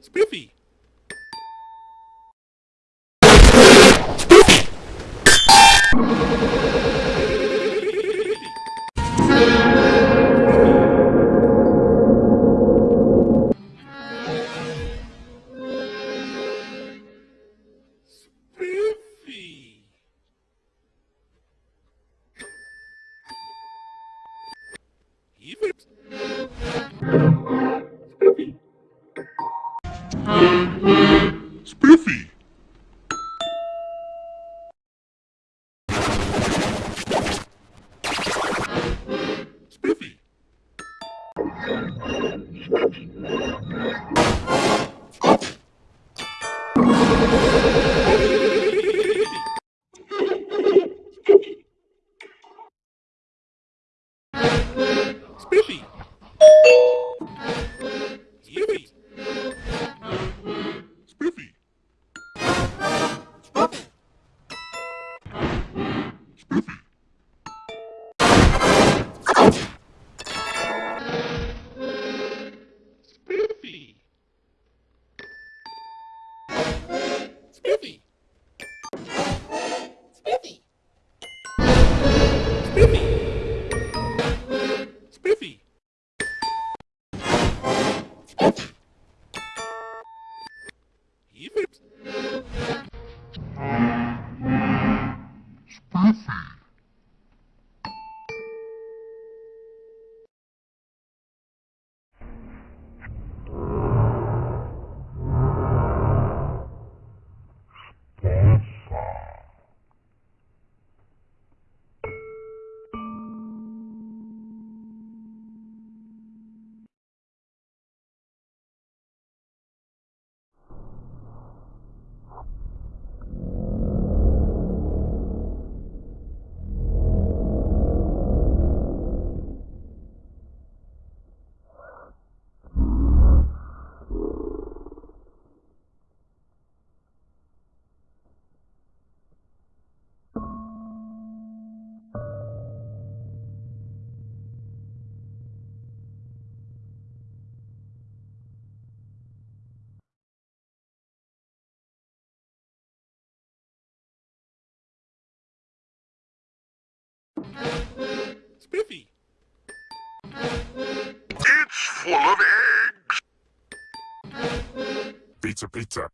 Spiffy. Even Spiffy. Even Spiffy. It's full of eggs. Pizza, pizza.